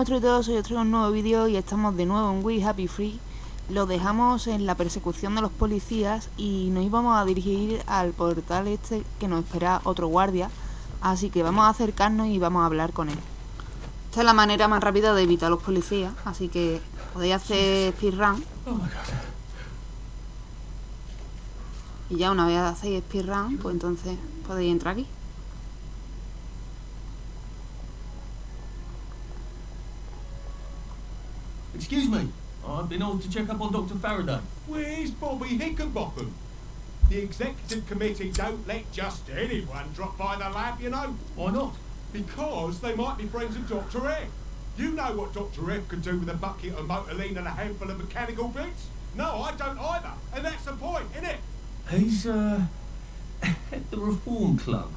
muestro de todo, soy os traigo un nuevo vídeo y estamos de nuevo en We Happy Free. Lo dejamos en la persecución de los policías y nos íbamos a dirigir al portal este que nos espera otro guardia. Así que vamos a acercarnos y vamos a hablar con él. Esta es la manera más rápida de evitar a los policías, así que podéis hacer speedrun. Y ya una vez hacéis speedrun, pues entonces podéis entrar aquí. Excuse me, I've been asked to check up on Dr. Faraday. Where's Bobby Hickenbotham? The executive committee don't let just anyone drop by the lab, you know. Why not? Because they might be friends of Dr. F. You know what Dr. F could do with a bucket of motoline and a handful of mechanical bits? No, I don't either. And that's the point, isn't it? He's, uh, at the Reform Club.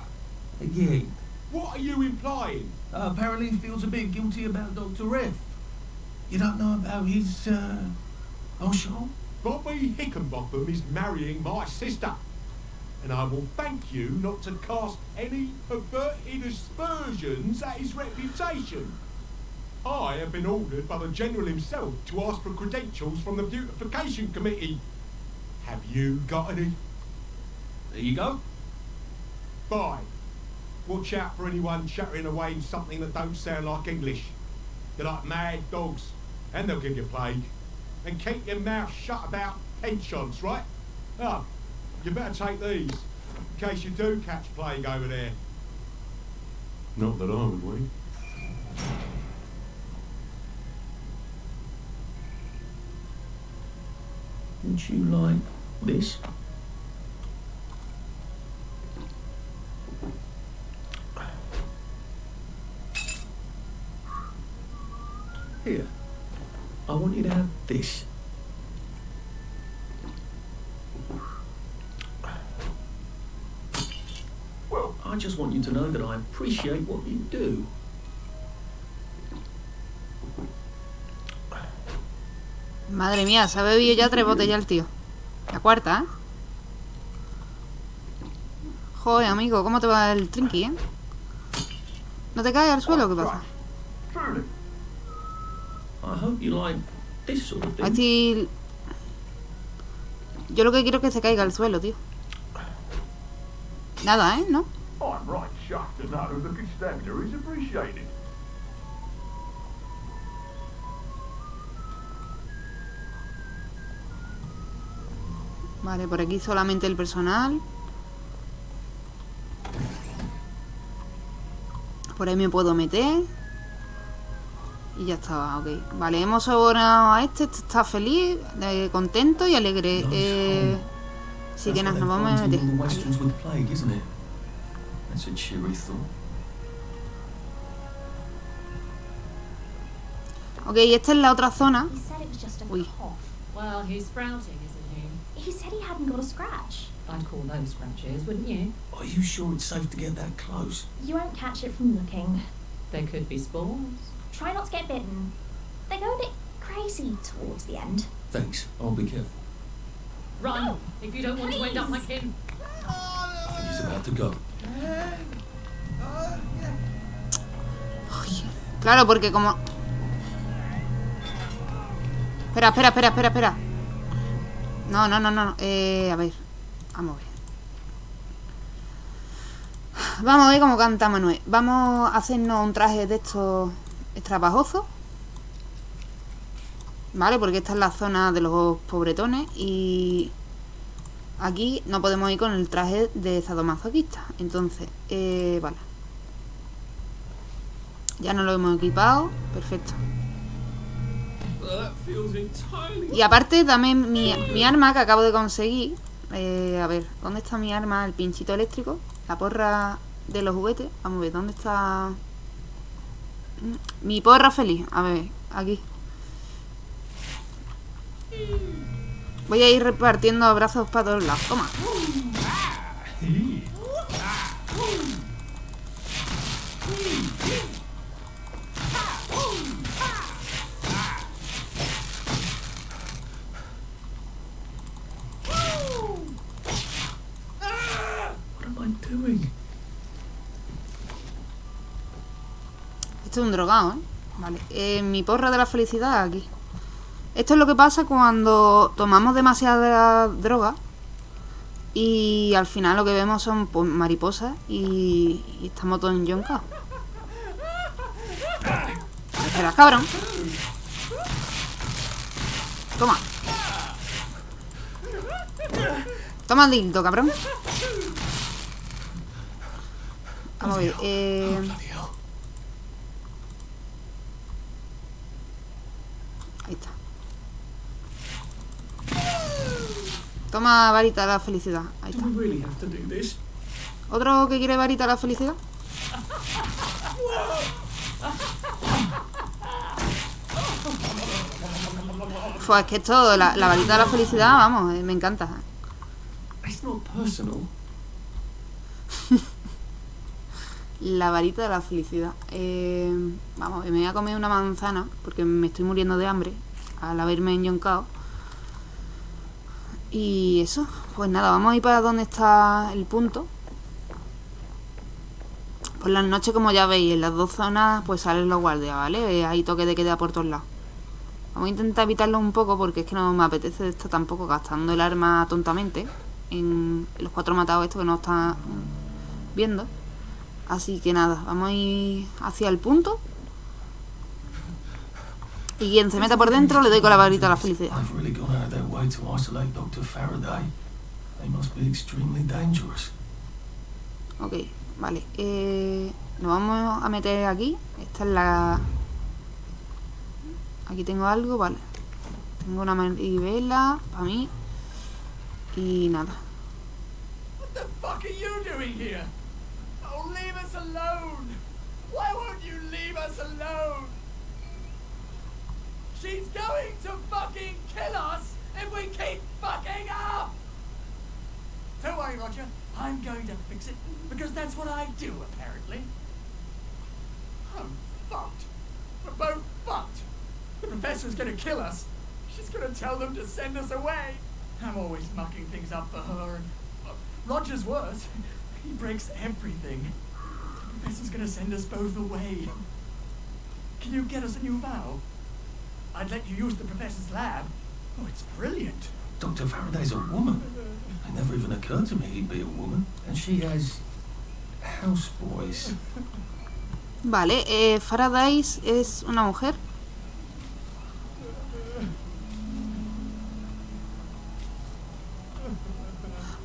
Again. What are you implying? Uh, apparently he feels a bit guilty about Dr. F. You don't know about his, uh, penchant? Bobby Hickenbotham is marrying my sister. And I will thank you not to cast any perverted aspersions at his reputation. I have been ordered by the General himself to ask for credentials from the Beautification Committee. Have you got any? There you go. Bye. Watch out for anyone chattering away in something that don't sound like English. They're like mad dogs, and they'll give you plague. And keep your mouth shut about pensions, right? Oh, you better take these, in case you do catch plague over there. Not that I would wink. Wouldn't you like this? Here. I want you to have this. Well, I just want you to know that I appreciate what you do. Madre mía, se ha bebido ya tres botellas el tío. La cuarta, ¿eh? Joder, amigo, ¿cómo te va el trinky, eh? ¿No te caes al suelo? ¿Qué pasa? I hope you like this sort of A ver thing. si... Yo lo que quiero es que se caiga al suelo, tío. Nada, ¿eh? ¿No? I'm right chuffed to know the constabulary is appreciated. Vale, por aquí solamente el personal. Por ahí me puedo meter. Y ya está, ok. Vale, hemos sobornado a este. Este está feliz, eh, contento y alegre. Eh, sí que That's nos, vamos a meter. Ok, esta es la otra zona. He said it was just a Uy. Well, he's sprouting, isn't he? He said he hadn't got a scratch. I'd call those scratches, wouldn't you? Are you sure it's safe to get that close? You won't catch it from looking. There could be spores. Try not to get bitten. They go a bit crazy towards the end. Thanks. I'll be careful. Run, if you don't want to end up Please. like him. I think he's about to go. Claro, porque como... Espera, espera, espera, espera, espera. No, no, no, no. Eh, a ver. Vamos a ver. Vamos a ver cómo canta Manuel. Vamos a hacernos un traje de estos extravajosos. Vale, porque esta es la zona de los pobretones y aquí no podemos ir con el traje de sadomasoquista. Entonces, eh, vale. Ya nos lo hemos equipado. Perfecto. Y aparte, dame mi, mi arma que acabo de conseguir. Eh, a ver, ¿dónde está mi arma? El pinchito eléctrico. La porra de los juguetes. Vamos a ver, ¿dónde está? Mi porra feliz. A ver, aquí. Voy a ir repartiendo abrazos para todos lados. Toma. Esto es un drogado, ¿eh? Vale, eh, mi porra de la felicidad aquí. Esto es lo que pasa cuando tomamos demasiada droga y al final lo que vemos son pues, mariposas y, y estamos todos en yonka. Espera, cabrón. Toma. Toma el dildo, cabrón. Vamos a ver. Eh... Ahí está. Toma varita de la felicidad. Ahí está. ¿Otro que quiere varita de la felicidad? Pues es que esto, la, la varita de la felicidad, vamos, eh, me encanta. La varita de la felicidad. Eh, vamos, me voy a comer una manzana porque me estoy muriendo de hambre al haberme enyoncado. Y eso, pues nada, vamos a ir para donde está el punto. Por las noches, como ya veis, en las dos zonas pues salen los guardias, ¿vale? Eh, Hay toque de queda por todos lados. Vamos a intentar evitarlo un poco porque es que no me apetece esto tampoco gastando el arma tontamente en los cuatro matados estos que no están viendo. Así que nada, vamos a ir hacia el punto. Y quien se meta por dentro le doy con la varita a la felicidad. They've really gone out of their way to isolate Dr. Faraday. They must be extremely dangerous. Ok, vale. Eh, nos vamos a meter aquí. Esta es la... Aquí tengo algo, vale. Tengo una manivela para mí. Y nada. What the fuck are you doing here? Oh, leave us alone! Why won't you leave us alone? She's going to fucking kill us if we keep fucking up! Don't worry, Roger. I'm going to fix it because that's what I do, apparently. I'm fucked. We're both fucked. The professor's gonna kill us. She's gonna tell them to send us away. I'm always mucking things up for her. Uh, Roger's worse. He breaks everything. The professor's gonna send us both away. Can you get us a new vow? I'd let you use the professor's lab. Oh, it's brilliant. Dr. Faraday's a woman. It never even occurred to me he'd be a woman. And she has houseboys. Vale, eh, Faraday es una mujer.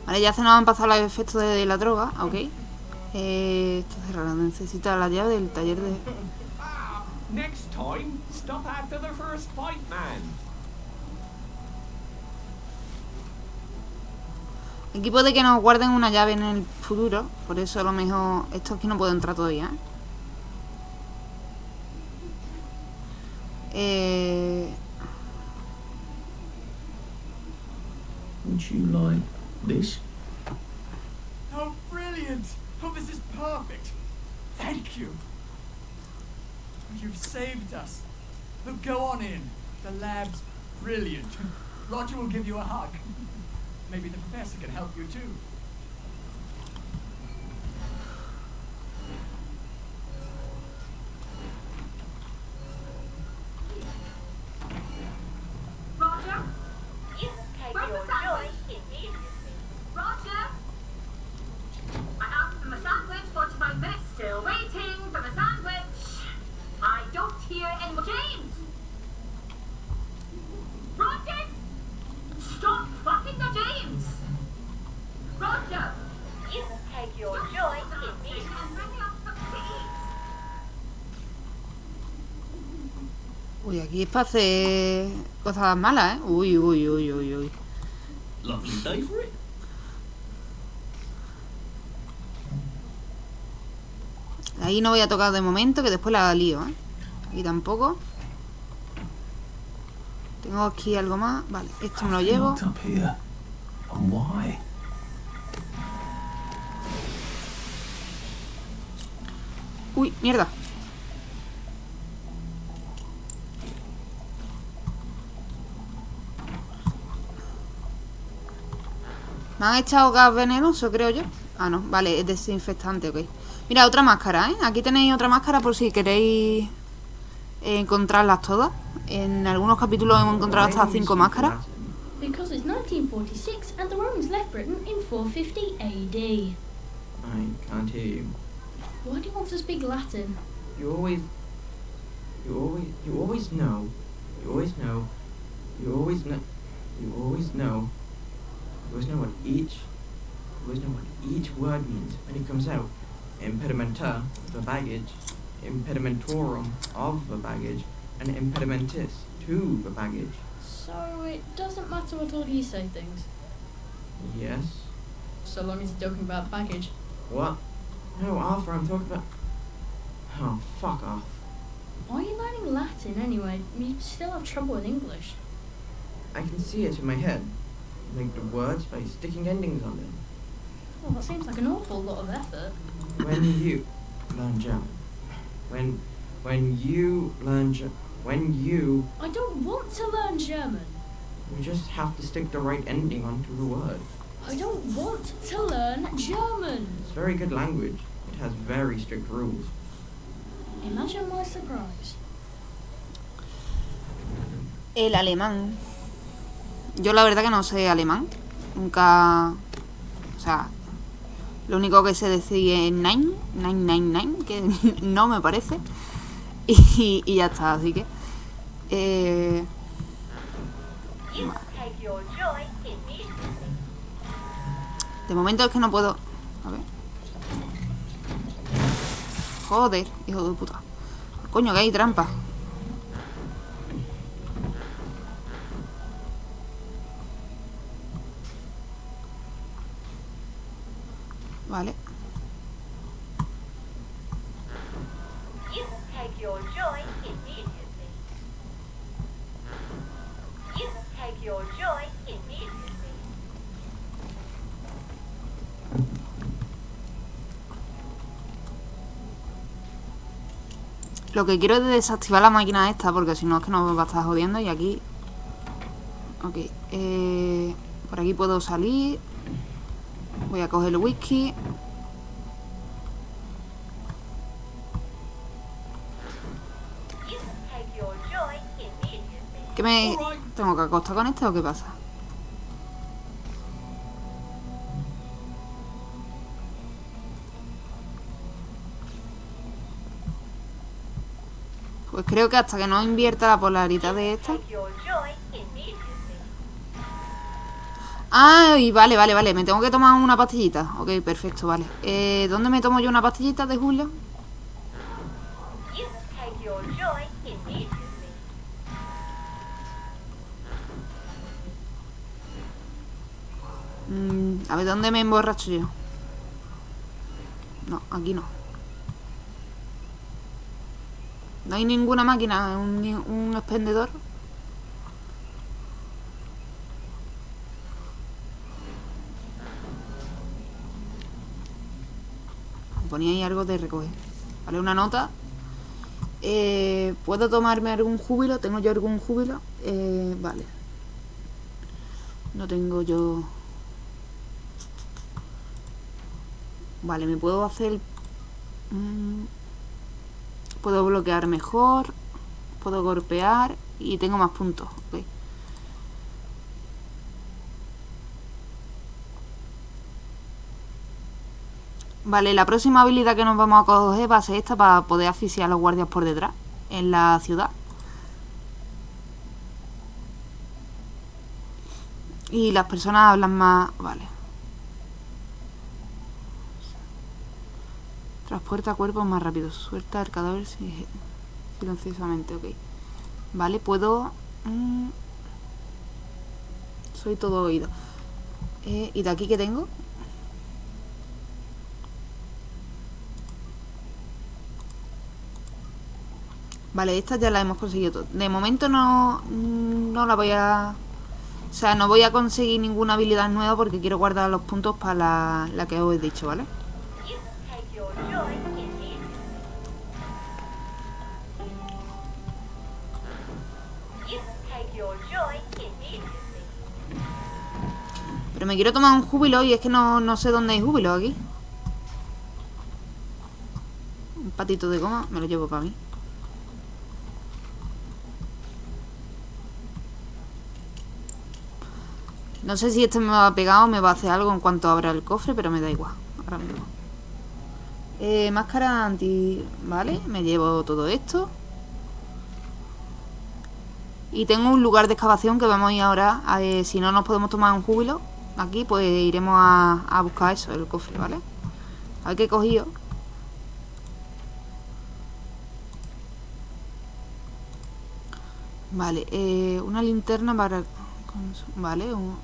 Vale, ya se nos han pasado los efectos de la droga, ok. Eh, esto cerrado, necesita la llave del taller de... Next time, stop after the first fight, man. Aquí puede que nos guarden una llave en el futuro, por eso a lo mejor... Esto aquí no puedo entrar todavía, ¿eh? Eh, Would you like this? Oh, brilliant! Oh, this is perfect. Thank you. You've saved us. Go on in. The lab's brilliant. Roger will give you a hug. Maybe the professor can help you too. Aquí es para hacer cosas malas, ¿eh? Uy, uy, uy, uy, uy. Ahí no voy a tocar de momento, que después la lío, ¿eh? Aquí tampoco. Tengo aquí algo más. Vale, esto me lo llevo. Uy, mierda. Me han echado gas venenoso, creo yo. Ah, no, vale, es desinfectante, ok. Mira, otra máscara, ¿eh? Aquí tenéis otra máscara por si queréis encontrarlas todas. En algunos capítulos hemos encontrado hasta cinco máscaras. Because it's 1946 and the Romans left Britain in 450 AD. I can't hear you. Why do you want to speak Latin? You always, you always, you always know, you always know, you always know, you always know, always know what each, always know what each word means when it comes out. Impedimenta, the baggage, impedimentorum of the baggage, and impedimentis, to the baggage. So it doesn't matter what all you say things, Yes. so long as you're talking about baggage. What? No, Arthur, I'm talking about. Oh, fuck off. Why are you learning Latin anyway? You still have trouble in English. I can see it in my head. Like the words by sticking endings on them. Well, that seems like an awful lot of effort. When you learn German. When when you learn Ge- when you I don't want to learn German. you just have to stick the right ending onto the word. I don't want to learn German. It's very good language. It has very strict rules. Imagine my surprise. El alemán. Yo la verdad que no sé alemán. Nunca... O sea... Lo único que sé decir es nine, nine, nine, nine, que no me parece. Y, ya está, así que... Eh, de momento es que no puedo... A ver. Joder, hijo de puta. Coño, que hay trampa. Immediately. Lo que quiero es desactivar la máquina esta porque si no es que nos va a estar jodiendo y aquí... Ok, eh, por aquí puedo salir. Voy a coger el whisky. ¿Qué me tengo que acostar con este o qué pasa? Pues creo que hasta que no invierta la polaridad de esta. Immediately. Ah, vale, vale, vale. Me tengo que tomar una pastillita. Ok, perfecto, vale. Eh, ¿Dónde me tomo yo una pastillita de immediately. Mm, a ver, ¿dónde me emborracho yo? No, aquí no. No hay ninguna máquina, un, un expendedor. Ponía ahí algo de recoger. Vale, una nota. Eh, ¿Puedo tomarme algún júbilo? ¿Tengo yo algún júbilo? Eh, vale. No tengo yo... Vale, me puedo hacer... mm, puedo bloquear mejor. Puedo golpear. Y tengo más puntos. ok. Vale, la próxima habilidad que nos vamos a coger va a ser esta para poder asfixiar a los guardias por detrás. En la ciudad. Y las personas hablan más... Vale. Transporta cuerpos más rápido. Suelta el cadáver si- silenciosamente. Ok. Vale, puedo... mm, soy todo oído. Eh, ¿Y de aquí qué tengo? Vale, estas ya las hemos conseguido. De momento no, no la voy a... O sea, no voy a conseguir ninguna habilidad nueva porque quiero guardar los puntos para la, la que os he dicho, ¿vale? Pero me quiero tomar un júbilo y es que no, no sé dónde hay júbilo aquí. Un patito de goma, me lo llevo para mí. No sé si este me va a pegar o me va a hacer algo en cuanto abra el cofre, pero me da igual. Ahora mismo. Eh, máscara anti... Vale, me llevo todo esto. Y tengo un lugar de excavación que vamos a ir ahora. eh, si no nos podemos tomar un júbilo aquí, pues iremos a, a buscar eso, el cofre, ¿vale? A ver qué he cogido. Vale, eh, una linterna para... Vale, un-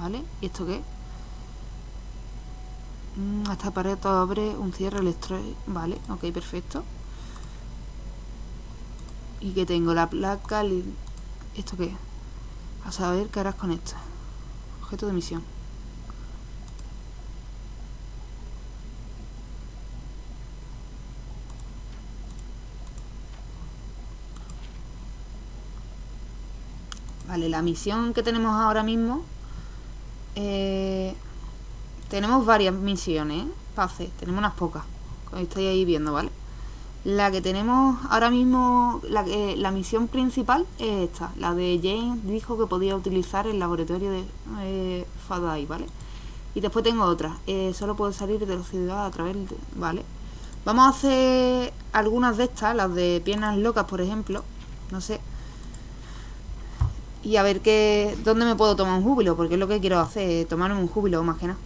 vale. ¿Y esto qué? Mm, Esta pared abre un cierre electro... Vale, ok, perfecto. Y que tengo la placa... ¿Esto qué? A saber qué harás con esto. Objeto de misión. Vale, la misión que tenemos ahora mismo... eh, tenemos varias misiones, ¿eh? Tenemos unas pocas. Como estáis ahí viendo, ¿vale? La que tenemos ahora mismo, la, que- la misión principal es esta. La de James dijo que podía utilizar el laboratorio de eh, Fadai, ¿vale? Y después tengo otra. eh, solo puedo salir de la ciudad a través de... ¿Vale? Vamos a hacer algunas de estas, las de piernas locas, por ejemplo. No sé. Y a ver qué... ¿Dónde me puedo tomar un júbilo? Porque es lo que quiero hacer, tomarme un júbilo más que nada.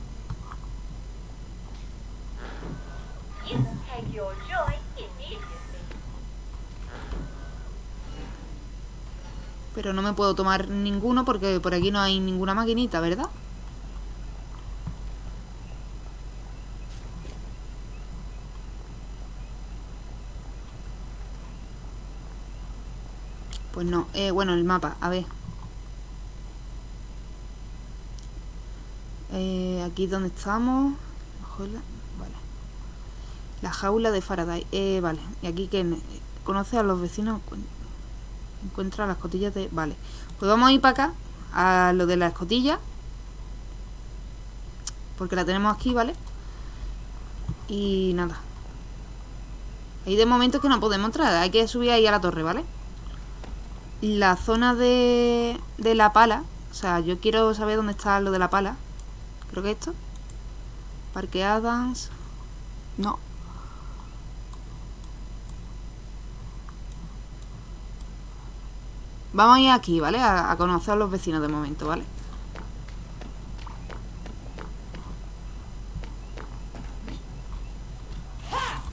Pero no me puedo tomar ninguno porque por aquí no hay ninguna maquinita, ¿verdad? Pues no. Eh, bueno, el mapa, a ver. Eh, aquí donde estamos. La jaula de Faraday. Eh, vale. Y aquí que ne- conoce a los vecinos. Encuent- Encuentra las cotillas de... Vale. Pues vamos a ir para acá. A lo de la escotilla. Porque la tenemos aquí, ¿vale? Y nada. Ahí de momento que no podemos entrar. Hay que subir ahí a la torre, ¿vale? La zona de, de la pala. O sea, yo quiero saber dónde está lo de la pala. Creo que esto. Parque Adams. No. Vamos a ir aquí, ¿vale? A, conocer a los vecinos de momento, ¿vale?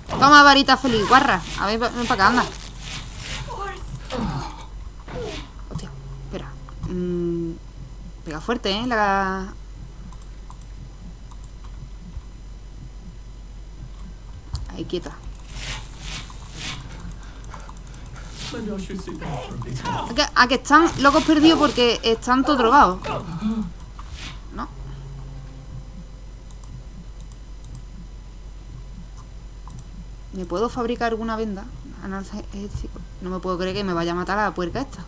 Toma, varita feliz, guarra. A ver, ven para acá, anda. Hostia, espera. Mm, pega fuerte, ¿eh? La... Ahí, quieta. A que, están locos perdidos porque están todos drogados. ¿No? ¿Me puedo fabricar alguna venda? No me puedo creer que me vaya a matar a la puerca esta.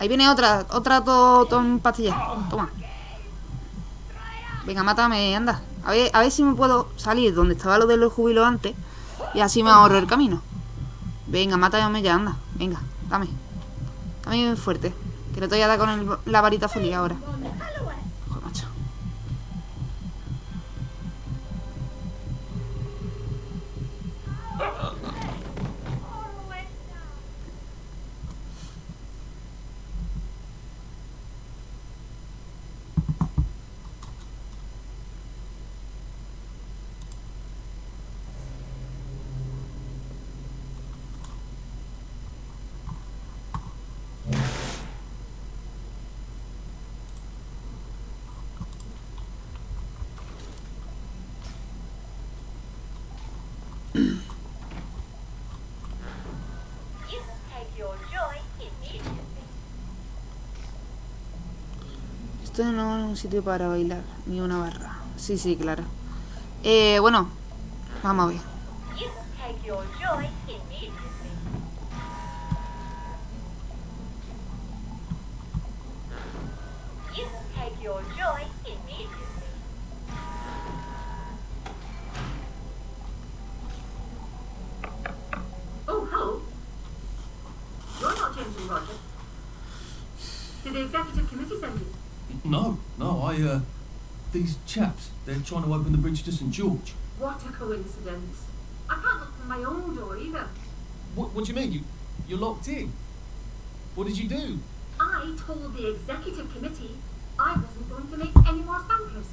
Ahí viene otra, otra to, ton pastilla. Toma. Venga, mátame, anda. A ver, a ver si me puedo salir donde estaba lo de los jubilos antes. Y así me ahorro el camino. Venga, mátame ya, anda. Venga, dame. Dame bien fuerte. Que le te voy a dar con la varita feliz ahora. Joder, macho. You can take your joy immediately. Esto no es un sitio para bailar, ni una barra. Sí, sí, claro. Eh, bueno, vamos a ver. Oh. You're not. Did the executive committee you? No, no, I, uh, these chaps, they're trying to open the bridge to St. George. What a coincidence. I can't look from my own door either. What, what do you mean? You, you're locked in? What did you do? I told the executive committee I wasn't going to make any more spankers,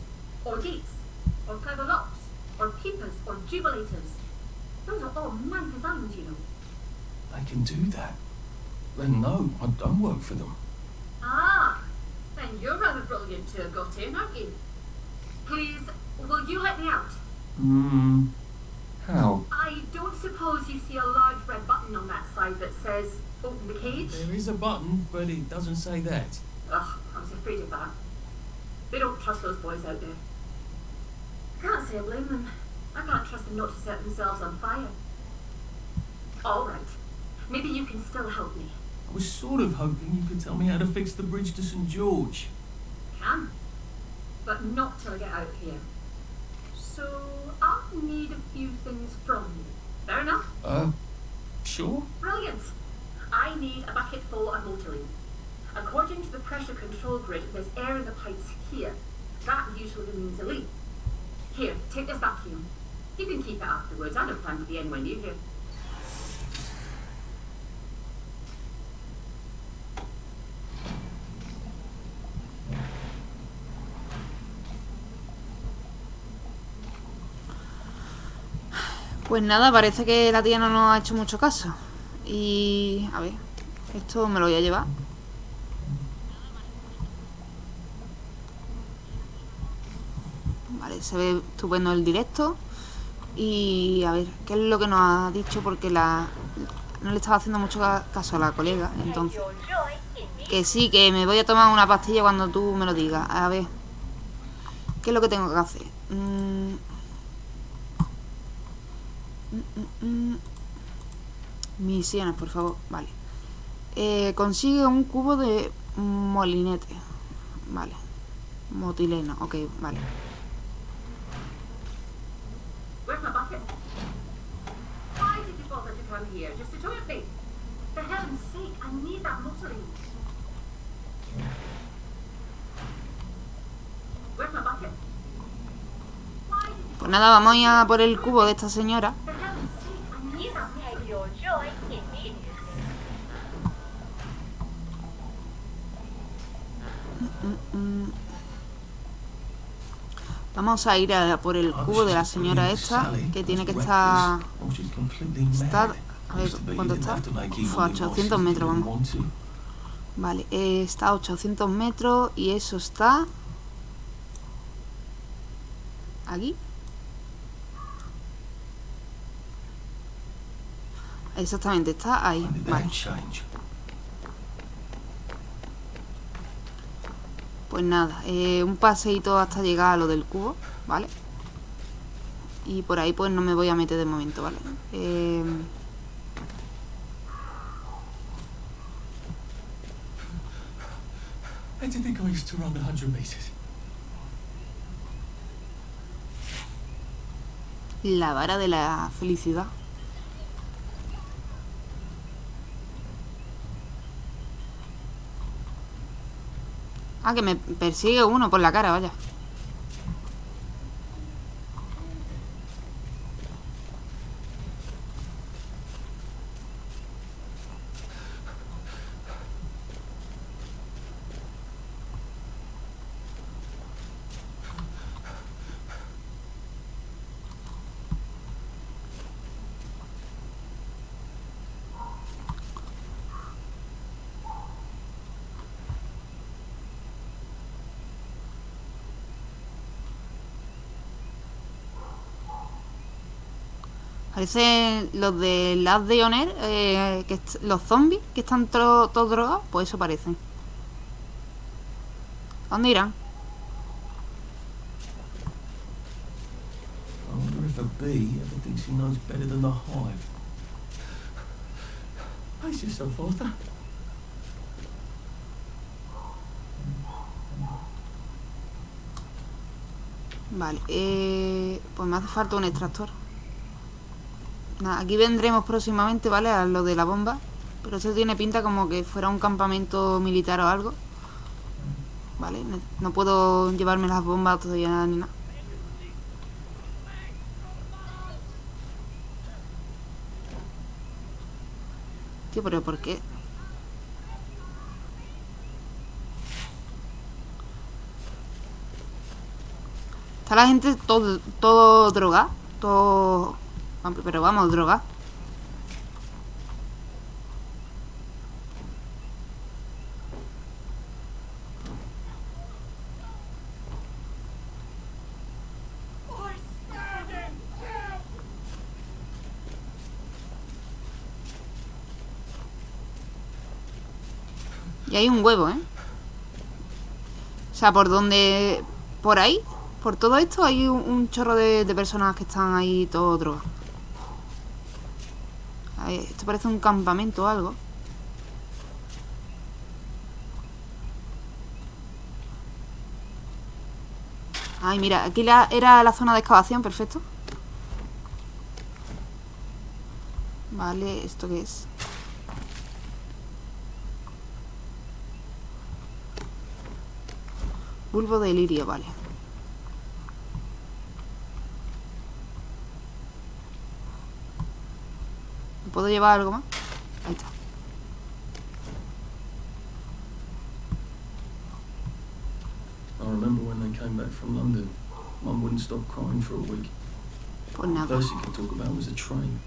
or gates, or clever locks, or keepers, or jubilators. Those are all man designs, you know. They can do that. Then no, I don't work for them. Ah, then you're rather brilliant to have got in, aren't you? Please, will you let me out? Hmm. How? I don't suppose you see a large red button on that side that says open the cage? There is a button, but it doesn't say that. Ugh, I was afraid of that. They don't trust those boys out there. I can't say I blame them. I can't trust them not to set themselves on fire. All right. Maybe you can still help me. I was sort of hoping you could tell me how to fix the bridge to St. George. Can. But not till I get out of here. So I'll need a few things from you. Fair enough? Uh, sure? Brilliant. I need a bucket full of motoring. According to the pressure control grid, there's air in the pipes here. That usually means a leak. Here, take this vacuum. You can keep it afterwards. I don't plan to be anywhere near here. Pues nada, parece que la tía no nos ha hecho mucho caso. Y... a ver, esto me lo voy a llevar. Vale, se ve estupendo el directo. Y a ver, ¿qué es lo que nos ha dicho? Porque la no le estaba haciendo mucho ca- caso a la colega. Entonces, que sí, que me voy a tomar una pastilla cuando tú me lo digas. A ver, ¿qué es lo que tengo que hacer? Mm. Mm, mm, mm. Misiones, por favor. Vale. Eh, consigue un cubo de molinete. Vale. Motileno. Ok, vale. Pues nada, vamos a ir a por el cubo de esta señora. Vamos a ir a por el cubo de la señora esta, que tiene que estar... Mad. A ver, ¿cuánto está? a divorces 800 if you metros, vamos. Vale, eh, está a 800 metros y eso está... Aquí. Exactamente, está ahí. that change? Pues nada, eh, un paseíto hasta llegar a lo del cubo, ¿vale? Y por ahí pues no me voy a meter de momento, ¿vale? Eh, I didn't think I used to run 100 meters. la vara de la felicidad. Ah, que me persigue uno por la cara, vaya. Parece los de Last de Honor, eh, que los zombies que están todos drogados, pues eso parecen. ¿A ¿Dónde irán? I wonder if a bee ever thinks he knows better than the hive. Pace yourself, Arthur. Vale, eh, pues me hace falta un extractor. Aquí vendremos próximamente, ¿vale? A lo de la bomba. Pero esto tiene pinta como que fuera un campamento militar o algo. Vale, no puedo llevarme las bombas todavía ni nada. Tío, pero ¿por qué? Está la gente todo, todo droga. Todo... Pero vamos, droga. Y hay un huevo, ¿eh? O sea, por donde... Por ahí, por todo esto, hay un, chorro de, personas que están ahí todo drogas. Ahí, Esto parece un campamento o algo. Ay, mira, aquí era la zona de excavación, perfecto. Vale, ¿esto qué es? Bulbo de lirio, vale. ¿Puedo llevar algo más? Ahí está. I remember when they came back from London. Mum wouldn't stop crying for a week. Pues nada. First she could talk about was a train.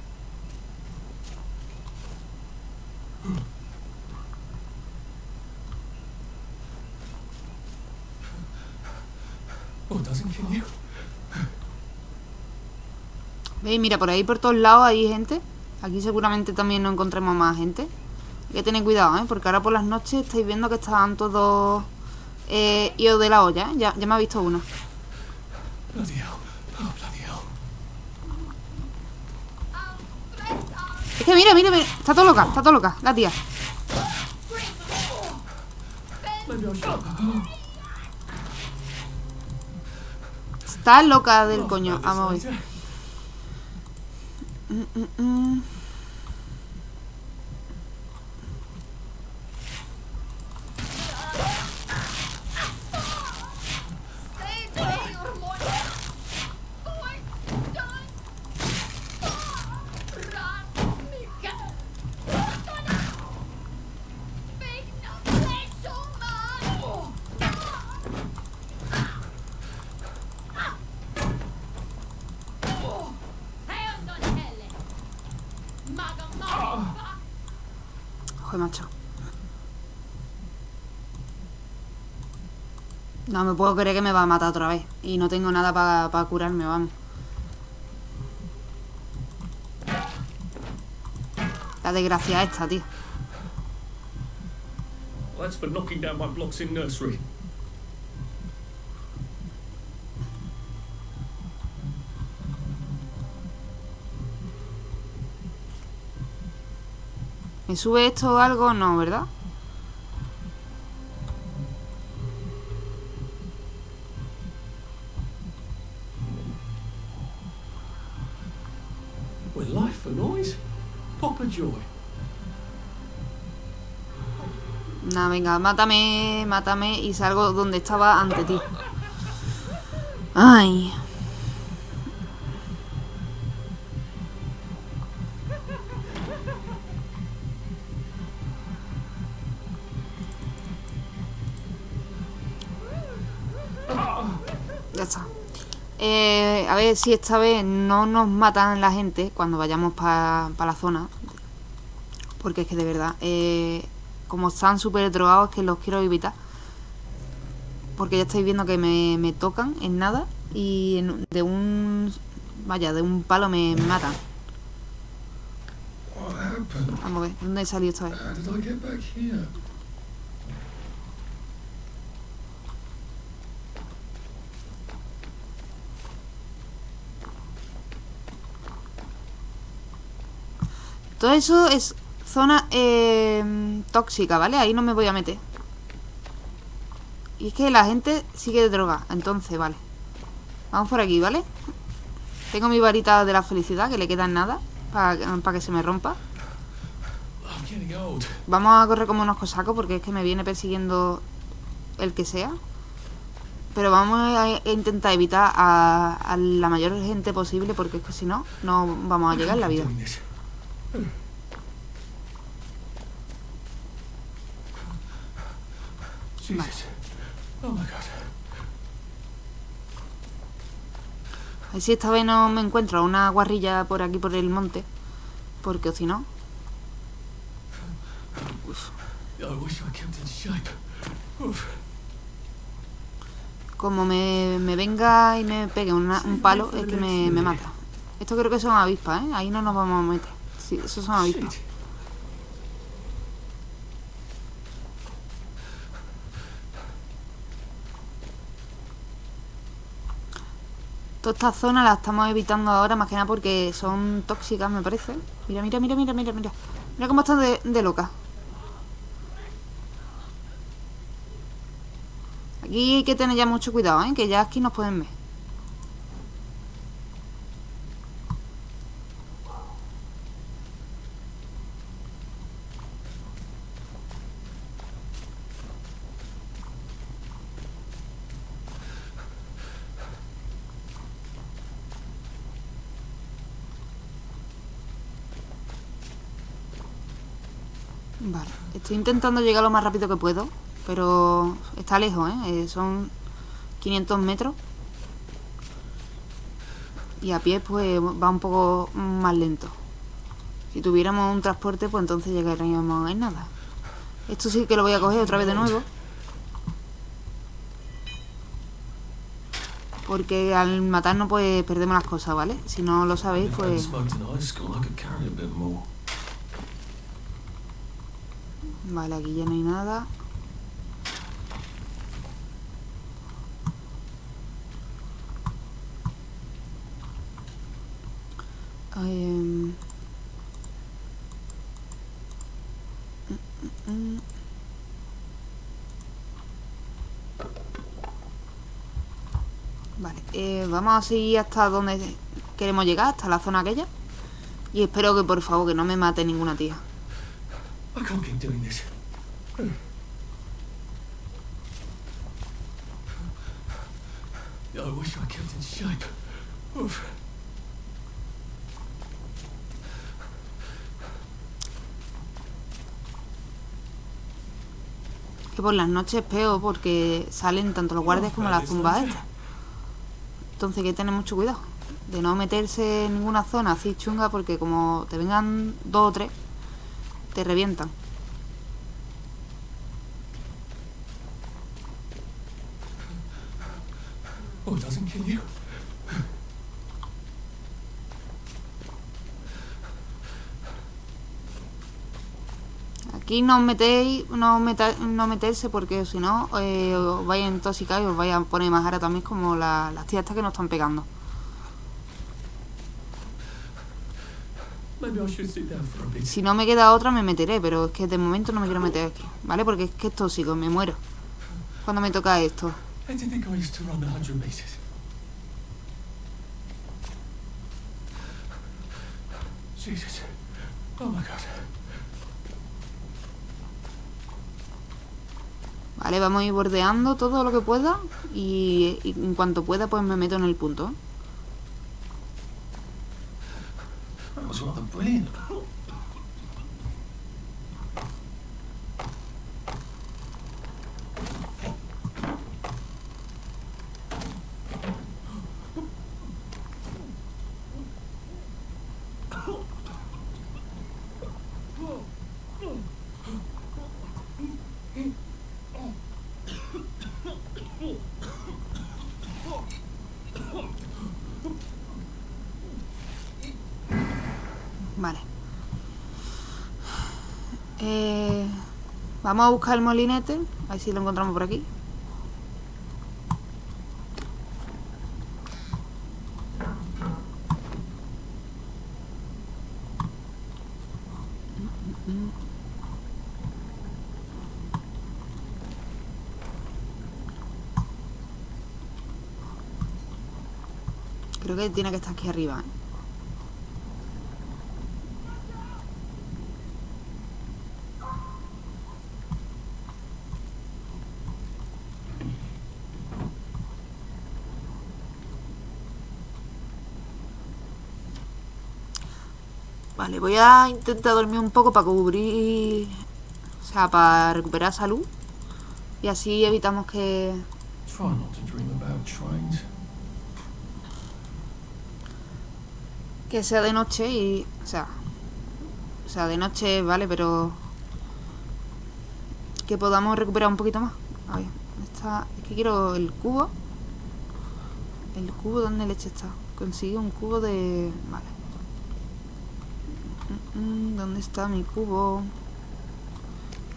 Oh, doesn't kill you. ¿Veis? Mira, por ahí por todos lados hay gente. Aquí seguramente también no encontremos más gente. Hay que tener cuidado, ¿eh? Porque ahora por las noches estáis viendo que estaban todos eh, idos de la olla, ¿eh? Ya, ya me ha visto uno. Hell. Es que mira, mira, mira. Está todo loca, está todo loca, la tía. Está loca del coño. Vamos a ver. Mm, mm, mm. No me puedo creer que me va a matar otra vez. Y no tengo nada para curarme, vamos. La desgracia esta, tío. That's for knocking down my blocks in nursery. ¿Me sube esto o algo? No, ¿verdad? Joy. Venga, mátame, mátame y salgo donde estaba ante ti. Ay. Ya está. Eh, a ver si esta vez no nos matan la gente cuando vayamos para la zona. Porque es que de verdad, eh, como están súper drogados, que los quiero evitar. Porque ya estáis viendo que me, me tocan en nada y en- de un... Vaya, de un palo me, me matan. Vamos a ver, ¿dónde he salido esta vez? Here? Todo eso es zona eh, tóxica, ¿vale? Ahí no me voy a meter. Y es que la gente sigue de droga, entonces, vale. Vamos por aquí, ¿vale? Tengo mi varita de la felicidad, que le queda en nada, para que se me rompa. Vamos a correr como unos cosacos porque es que me viene persiguiendo el que sea. Pero vamos a intentar evitar a, a la mayor gente posible porque es que si no, no vamos a llegar en la vida. Jesus. Oh my god. A ver si esta vez no me encuentro una guarrilla por aquí por el monte. Porque si no. Como me, me venga y me pegue una- un palo, es que me, me mata. Esto creo que son avispas, ¿eh? Ahí no nos vamos a meter. Sí, esos son avispas. Toda esta zona la estamos evitando ahora más que nada porque son tóxicas, me parece. Mira, mira, mira, mira, mira, mira. Mira cómo están de, de loca. Aquí hay que tener ya mucho cuidado, ¿eh? Que ya aquí nos pueden ver. Vale, estoy intentando llegar lo más rápido que puedo, pero está lejos, ¿eh? Eh, Son 500 metros. Y a pie pues va un poco más lento. Si tuviéramos un transporte pues entonces llegaríamos en nada. Esto sí que lo voy a coger otra vez de nuevo. Porque al matarnos pues perdemos las cosas, ¿vale? Si no lo sabéis pues... smoked in high school, I could carry a bit more. Vale, aquí ya no hay nada. Em. Vale, eh, vamos a seguir hasta donde queremos llegar, hasta la zona aquella. Y espero que por favor que no me mate ninguna tía. I can't keep doing this. I wish I kept in shape. Oof. Que por las noches es peor porque salen tanto los guardias como las tumbas estas. Entonces hay que tener mucho cuidado de no meterse en ninguna zona así chunga porque como te vengan dos o tres, te revientan. Aquí no os metéis, no, meta- no meterse porque si no eh, os vais a intoxicar y os vais a poner más ara también como la- las tías estas que nos están pegando. Maybe I should sit down for a bit. Si no me queda otra me meteré, pero es que de momento no me quiero meter aquí, ¿vale? Porque es que es tóxico, me muero. Cuando me toca esto. How do you think I used to run 100 meters? Jesus. Oh. Vale, vamos a ir bordeando todo lo que pueda y, y en cuanto pueda pues me meto en el punto. ¿eh? That was rather brilliant. Vale. Eh, vamos a buscar el molinete, a ver si lo encontramos por aquí. Creo que tiene que estar aquí arriba. ¿eh? Vale, voy a intentar dormir un poco para cubrir... O sea, para recuperar salud. Y así evitamos que... Que sea de noche y... O sea... O sea, de noche, vale, pero... Que podamos recuperar un poquito más. A ver, ¿dónde está? Es que quiero el cubo. ¿El cubo dónde leche está? Consigue un cubo de... Vale. Mm, ¿Dónde está mi cubo? Oh,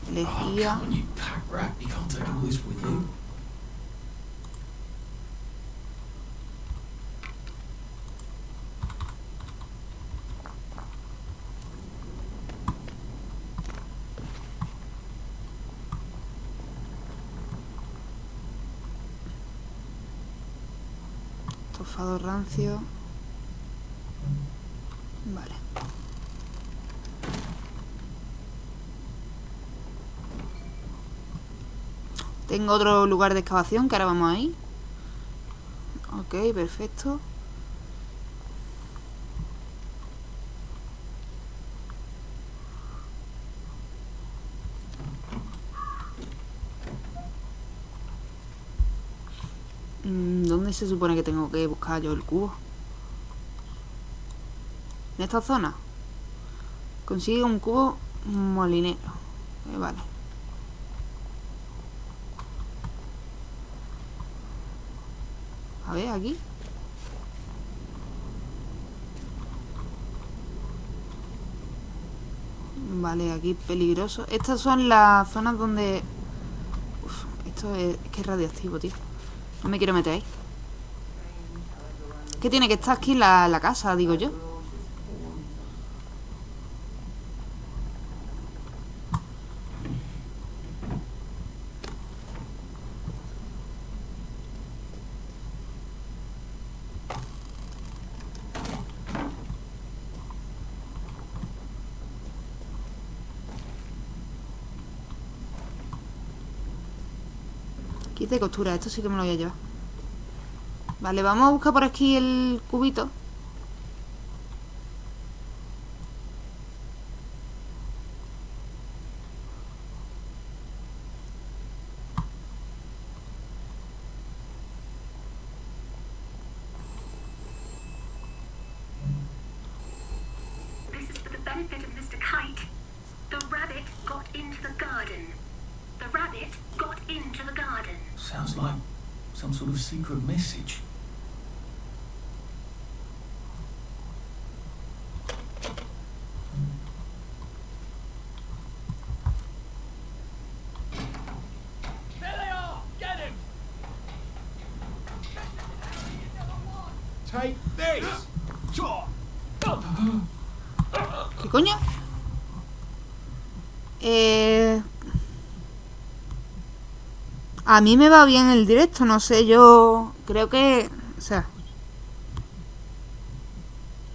Elegía... come on, you pack rat. You can't take all this with you. Estofado rancio. Vale. Tengo otro lugar de excavación que ahora vamos ahí. Ok, perfecto. Mm, ¿Dónde se supone que tengo que buscar yo el cubo? ¿En esta zona? Consigue un cubo molinero. Eh, vale. A ver, aquí. Vale, aquí peligroso. Estas son las zonas donde... Uf, esto es, que es radioactivo, tío. No me quiero meter ahí. Que tiene que estar aquí la, la casa, digo yo. De costura, esto sí que me lo voy a llevar. Vale, vamos a buscar por aquí el cubito. Sounds like some sort of secret message. A mí me va bien el directo, no sé, yo creo que... O sea...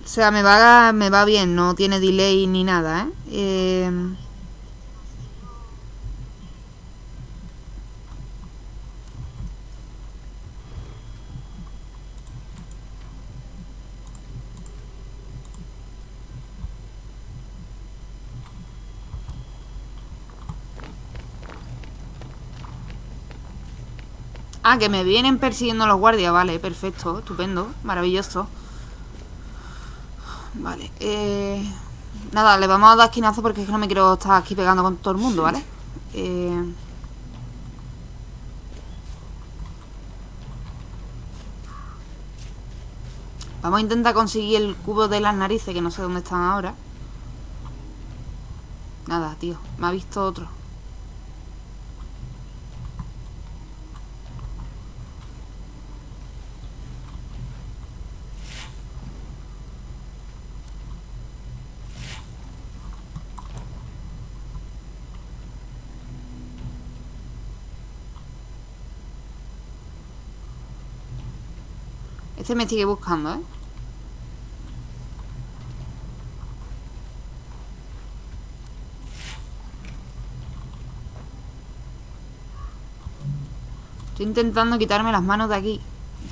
O sea, me va, me va bien, no tiene delay ni nada, ¿eh? eh Ah, que me vienen persiguiendo los guardias, vale, perfecto, estupendo, maravilloso. Vale, eh... Nada, le vamos a dar esquinazo porque es que no me quiero estar aquí pegando con todo el mundo, ¿vale? Eh... Vamos a intentar conseguir el cubo de las narices, que no sé dónde están ahora. Nada, tío, me ha visto otro. Este me sigue buscando, ¿eh? Estoy intentando quitarme las manos de aquí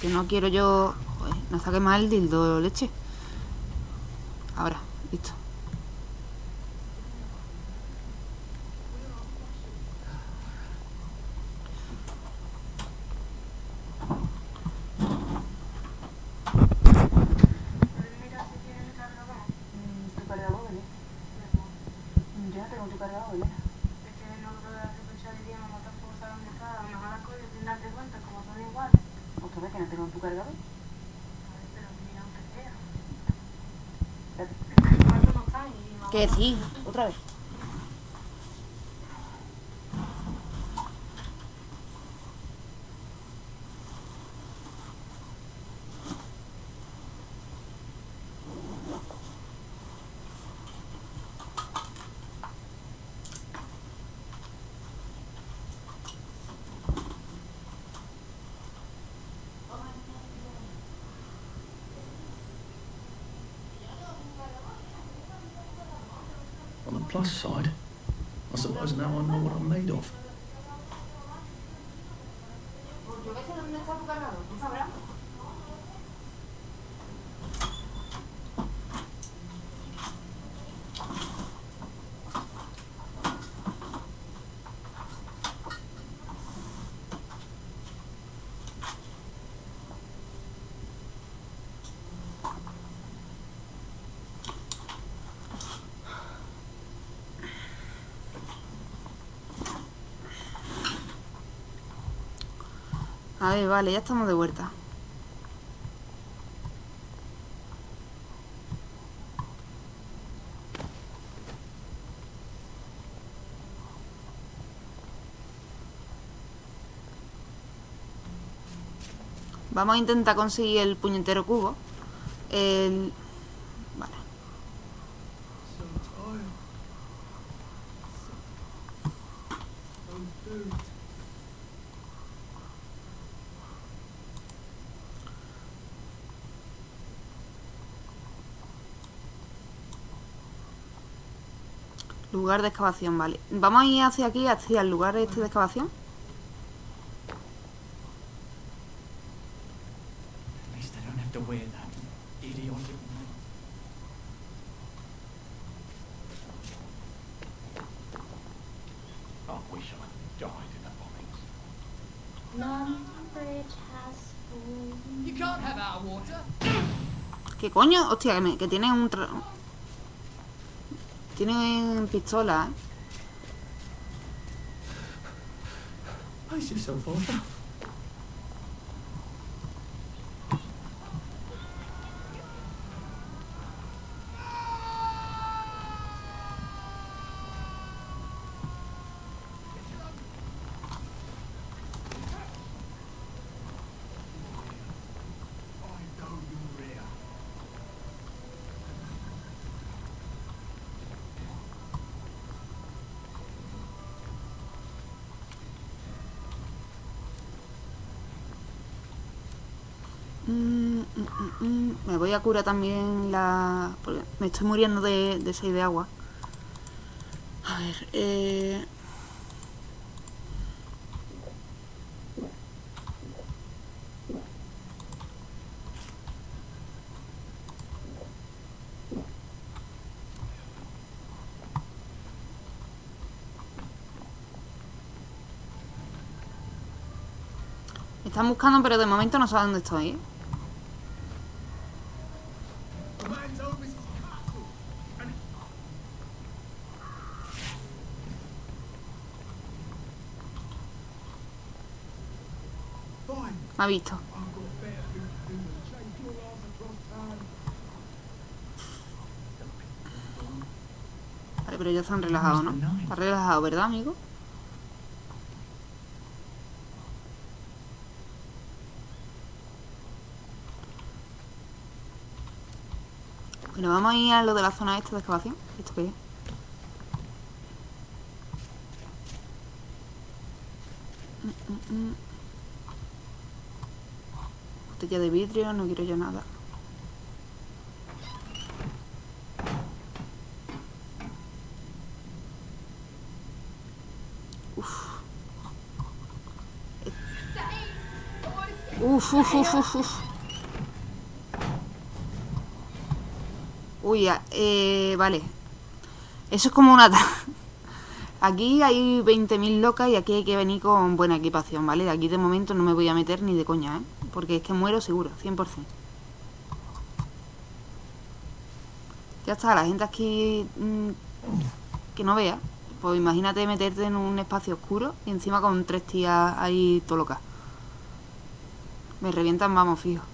Que no quiero yo... Joder, no saque más el dildo leche Ahora, listo que no tengo tu cargador. Que sí, otra vez. On the plus side, I suppose now I know what I'm made of. A ver, vale, ya estamos de vuelta. Vamos a intentar conseguir el puñetero cubo. El... Vale. Lugar de excavación, vale. Vamos a ir hacia aquí, hacia el lugar este de excavación. ¿Qué coño? Hostia, que, me- que tiene un... tra- Tiene pistola, ¿eh? Pace yourself, Arthur. Me voy a curar también la... porque me estoy muriendo de, de sed de agua. A ver, eh... Están buscando, pero de momento no sé dónde estoy, ¿eh? Ha visto. Vale, pero ya están relajados, ¿no? Está relajado, ¿verdad, amigo? Bueno, vamos a ir a lo de la zona esta de excavación. ¿Esto qué es? Mm, mm, mm. Botella de vidrio, no quiero yo nada. Uf. Uf, uf, uf, uf, uf. Uy, eh, vale. Eso es como una... Aquí hay 20.000 locas y aquí hay que venir con buena equipación, ¿vale? Aquí de momento no me voy a meter ni de coña, ¿eh? Porque es que muero seguro, 100%. Ya está, la gente aquí mm, que no vea. Pues imagínate meterte en un espacio oscuro y encima con tres tías ahí todo. Me revientan, vamos, fijo.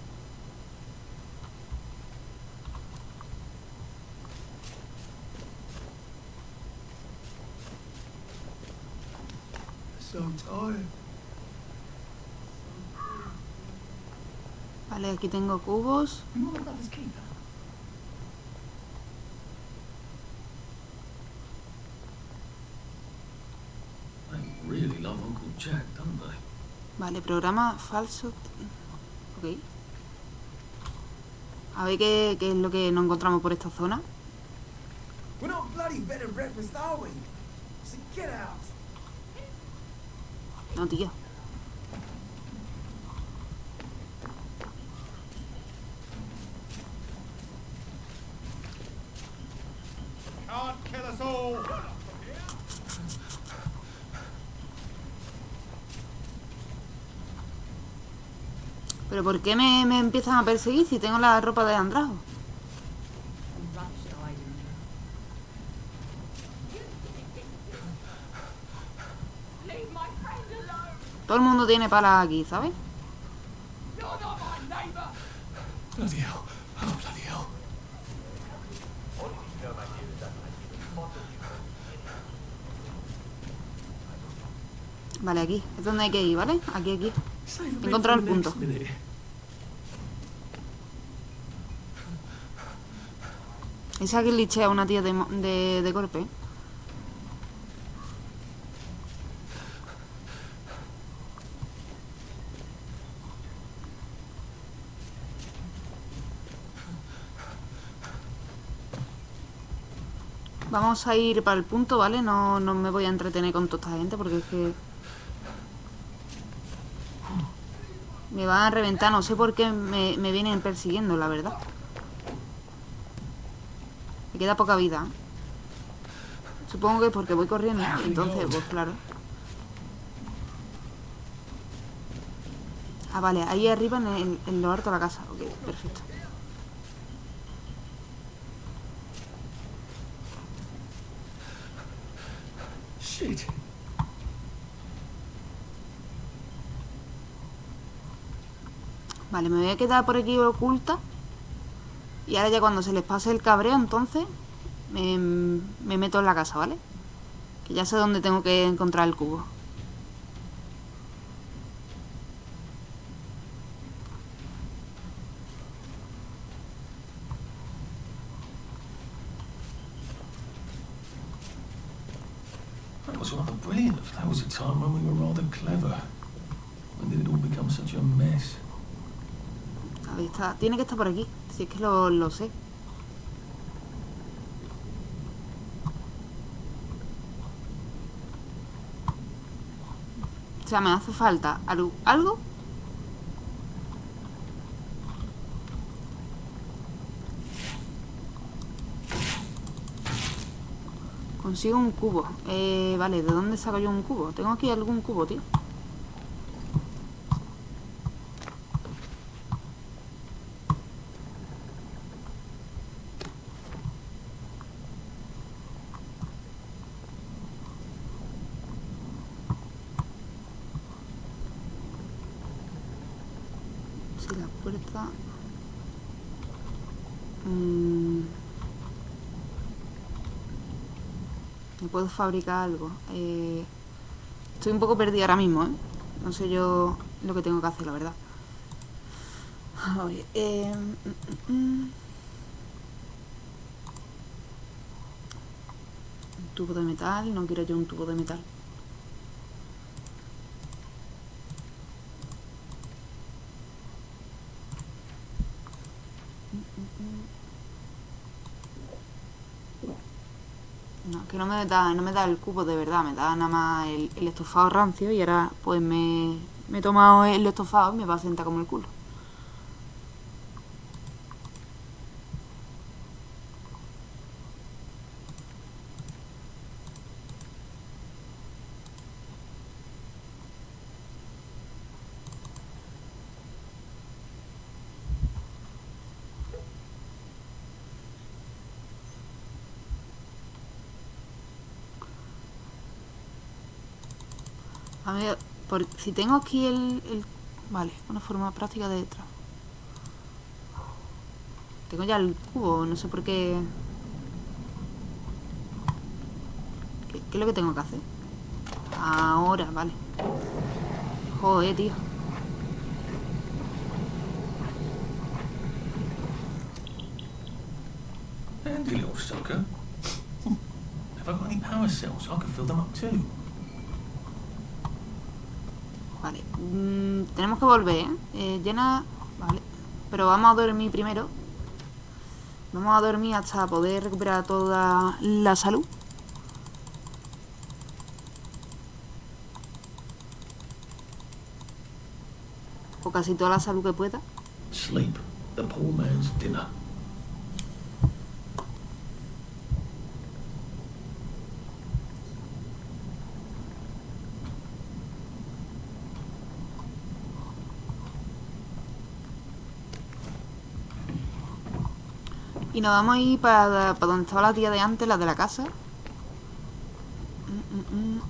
So tired. Vale, aquí tengo cubos. You want my brother's keeper? They really love Jack, don't they? Vale, programa falso. Ok. A ver qué, qué es lo que nos encontramos por esta zona. We're not ¿Pero por qué me, me empiezan a perseguir si tengo la ropa de Andrajo? Todo el mundo tiene palas aquí, ¿sabes? You're not my neighbour. Bloody hell. Oh, bloody hell. Vale, aquí. Es donde hay que ir, ¿vale? Aquí, aquí. For el punto. Esa que lichea a una tía de, de, de golpe. Vamos a ir para el punto, ¿vale? No, no me voy a entretener con toda esta gente porque es que... Me van a reventar, no sé por qué me, me vienen persiguiendo, la verdad. Me queda poca vida. Supongo que es porque voy corriendo. Entonces, pues claro. Ah, vale, ahí arriba en, el, en lo alto de la casa. Ok, perfecto. Shit. Vale, me voy a quedar por aquí oculta. Y ahora ya cuando se les pase el cabreo, entonces me, me meto en la casa, ¿vale? Que ya sé dónde tengo que encontrar el cubo. Brilliant. That was a time when we were rather clever. When did it all become such a mess? Ahí está. Tiene que estar por aquí. Si es que lo, lo sé. O sea, me hace falta algo. ¿Algo? Consigo un cubo. Eh, vale, ¿de dónde saco yo un cubo? Tengo aquí algún cubo, tío. La puerta... Mm. ¿Me puedo fabricar algo? Eh, estoy un poco perdida ahora mismo, ¿eh? No sé yo lo que tengo que hacer, la verdad. Eh, mm, mm, mm. Tubo de metal, no quiero yo un tubo de metal. No, me da, no me da el cubo de verdad, me da nada más el, el estofado rancio y ahora pues me, me he tomado el estofado y me va a sentar como el culo. Por, si tengo aquí el, el Vale, una forma práctica de detrás. Tengo ya el cubo, no sé por qué... ¿Qué, es lo que tengo que hacer? Ahora, vale. Joder, tío. Handy little sucker. Have I got any power cells? I could fill them up too. Vale. Mm, tenemos que volver, ¿eh? ¿eh? Llena... Vale. Pero vamos a dormir primero. Vamos a dormir hasta poder recuperar toda la salud. O casi toda la salud que pueda. Sleep. Y nos vamos a ir para, para donde estaba la tía de antes, la de la casa. Mm, mm, mm.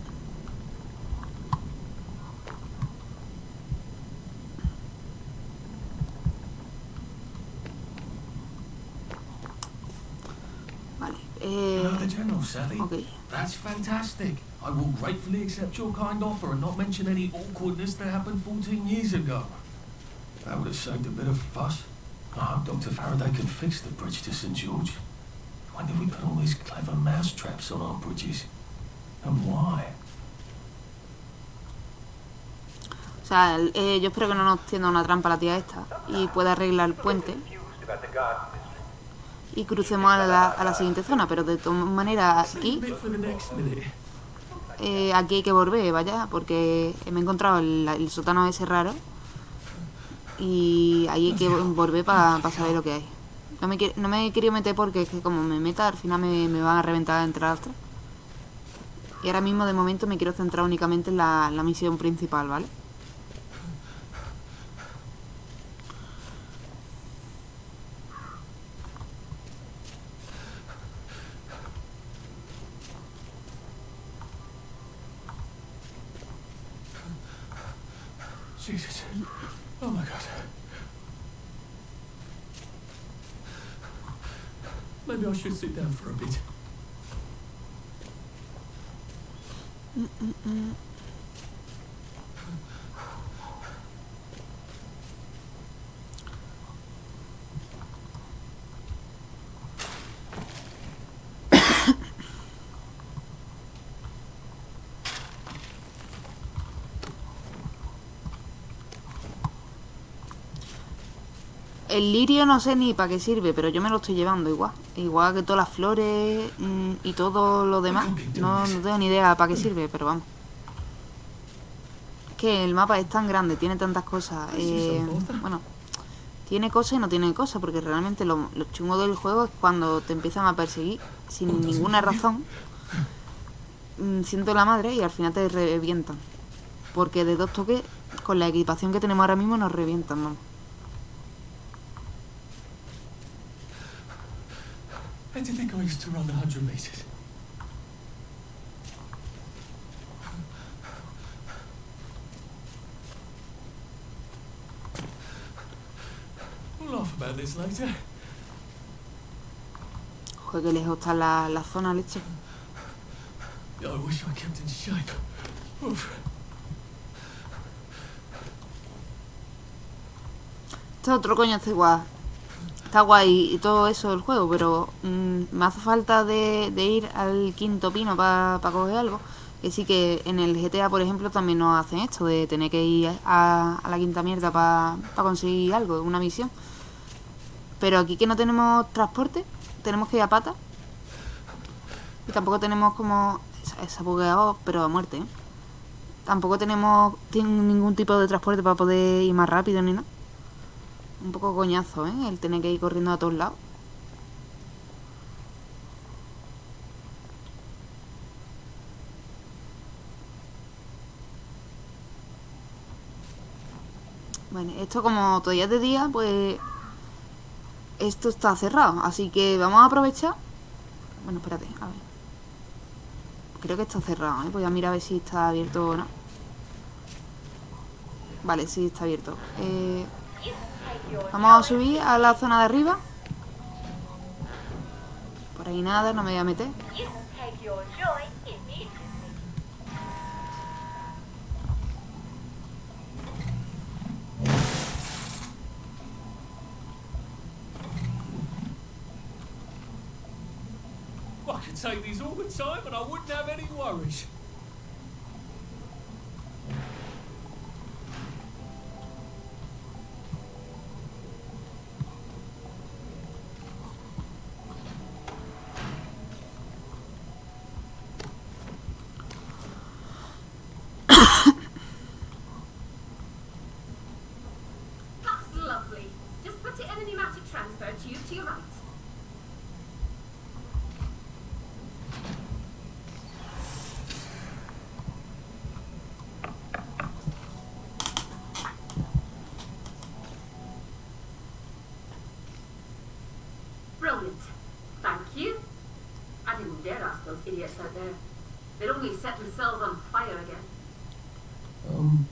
Vale. Eh, the General, Sally? ok. That's fantastic. I will gratefully accept your kind offer and not mention any awkwardness that happened 14 years ago. That would have saved a bit of fuss. Hope Dr. Faraday can fix the bridge to St. George. When did we put all these clever mouse traps on our bridges? And why? O sea, eh, yo espero que no nos tienda una trampa la tía esta y pueda arreglar el puente y crucemos a la, a la siguiente zona. Pero de todas maneras, aquí, eh, aquí hay que volver, vaya, porque me he encontrado el, el sótano ese raro y ahí hay que volver para saber lo que hay. No me, no me he querido meter porque es que como me meta, al final me, me van a reventar entre las tres. Y ahora mismo, de momento, me quiero centrar únicamente en la, la misión principal, ¿vale? Maybe I should sit down for a bit. Mm, mm, mm. El lirio no sé ni para qué sirve, pero yo me lo estoy llevando igual. Igual que todas las flores mm, y todo lo demás. No, no tengo ni idea para qué sirve, pero vamos. Es que el mapa es tan grande, tiene tantas cosas. eh, bueno, tiene cosas y no tiene cosas, porque realmente lo, lo chungo del juego es cuando te empiezan a perseguir sin ninguna razón. mm, Siento la madre y al final te revientan. Porque de dos toques, con la equipación que tenemos ahora mismo, nos revientan, vamos. Do you think I used to run the 100 metres? We'll laugh about this later. Joder, lejos está la, la zona, leche. I wish I kept in shape. Oof. Este otro coño está igual. Está guay y todo eso el juego, pero mm, me hace falta de, ir al quinto pino para coger algo. Que sí que en el GTA, por ejemplo, también nos hacen esto, de tener que ir a, a la quinta mierda para conseguir algo, una misión. Pero aquí que no tenemos transporte, tenemos que ir a pata. Y tampoco tenemos como... Ha bugueado, pero a muerte, ¿eh? Tampoco tenemos ningún tipo de transporte para poder ir más rápido ni nada. Un poco coñazo, ¿eh? El tener que ir corriendo a todos lados. Bueno, esto como todavía es de día, pues... Esto está cerrado, así que vamos a aprovechar. Bueno, espérate, a ver. Creo que está cerrado, ¿eh? Voy a mirar a ver si está abierto o no. Vale, sí, está abierto. Eh, vamos a subir a la zona de arriba. Por ahí nada, no me voy a meter. Idiots out there. They'd only set themselves on fire again. Um,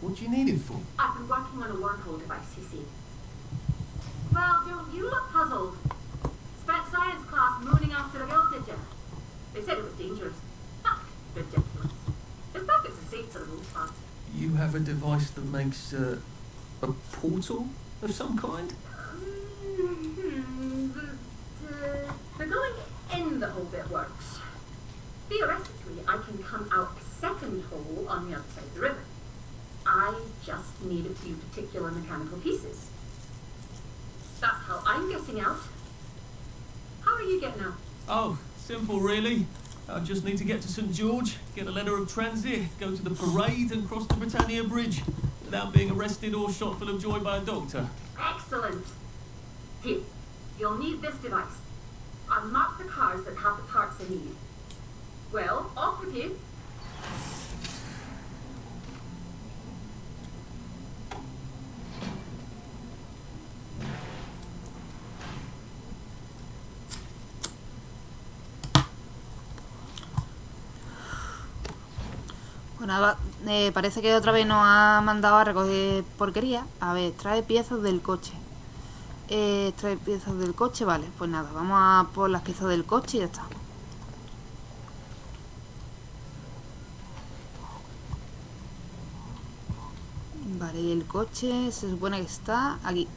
what do you need it for? I've been working on a wormhole device, you see. Well, don't you look puzzled? Spent science class mooning after a girl, did you? They said it was dangerous. Ah, ridiculous. It's perfect and safe for the most part. You have a device that makes uh, a portal of some kind? Mm-hmm. But, uh, the going in the hole bit works. Theoretically, I can come out a second hole on the other side of the river. I just need a few particular mechanical pieces. That's how I'm getting out. How are you getting out? Oh, simple really. I just need to get to St George, get a letter of transit, go to the parade and cross the Britannia Bridge without being arrested or shot full of joy by a doctor. Excellent. Here, you'll need this device. Mark the cars that have the parts I need. Eh, parece que otra vez nos ha mandado a recoger porquería. A ver, trae piezas del coche. Eh, trae piezas del coche, vale. Pues nada, vamos a por las piezas del coche y ya está. Vale, y el coche se supone que está aquí.